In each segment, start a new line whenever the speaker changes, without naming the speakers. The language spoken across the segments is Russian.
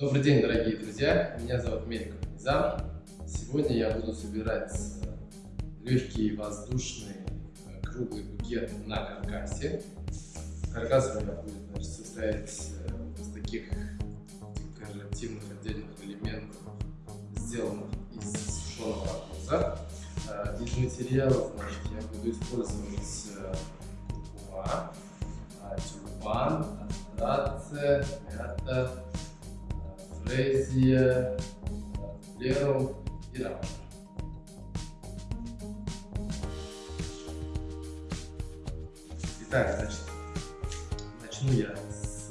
Добрый день, дорогие друзья! Меня зовут Меликов Низам. Сегодня я буду собирать легкий воздушный э, круглый букет на каркасе. Каркас у меня будет значит, состоять э, из таких декоративных отдельных элементов, сделанных из сушеного арбуза. Э, из материалов значит, я буду использовать куркума, тюльпан, астрация, мята, фрезия, лерум и рамка. Итак, значит, начну я с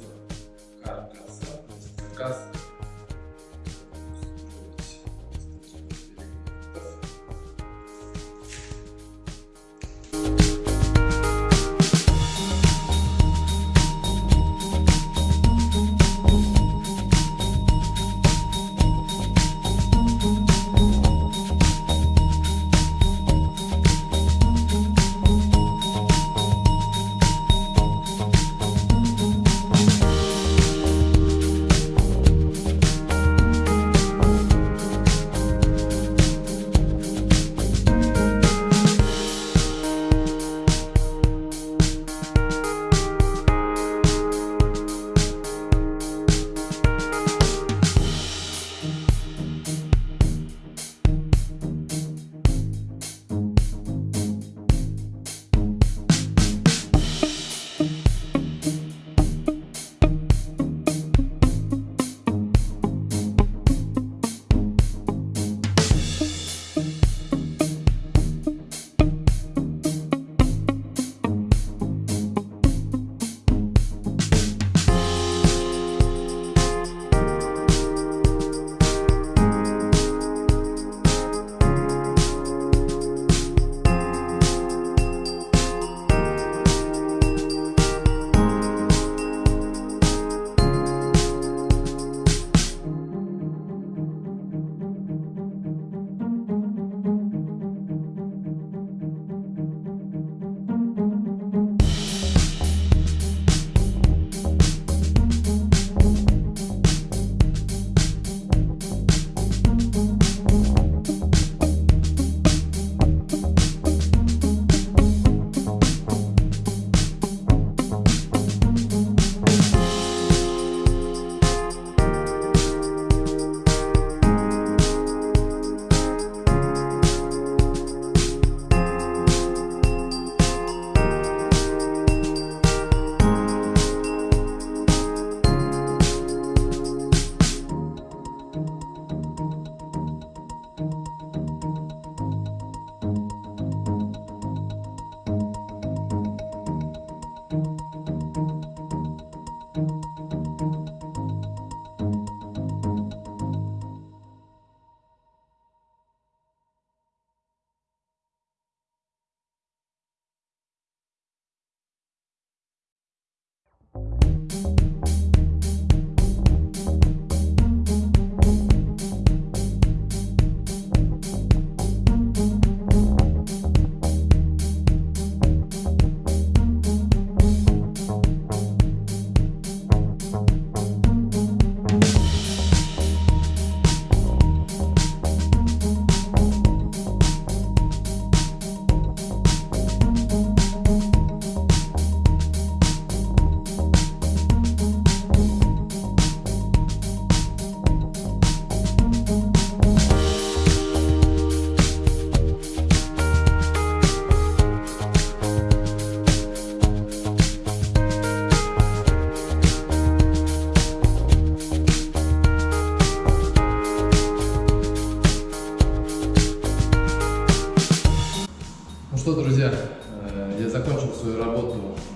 каркаса. Каркас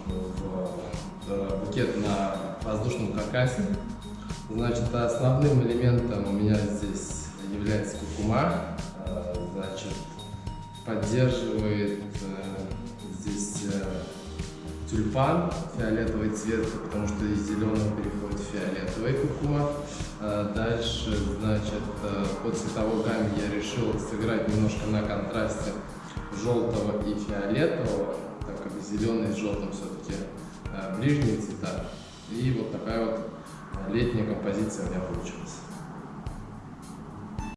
в букет на воздушном каркасе. Значит, основным элементом у меня здесь является кукума. Э, значит, поддерживает э, здесь тюльпан, фиолетовый цвет, потому что из зеленого переходит в фиолетовый кукума. Дальше, значит, по цветовой гамме я решил сыграть немножко на контрасте желтого и фиолетового, зеленый с желтым все-таки э, ближние цвета. И вот такая вот летняя композиция у меня получилась.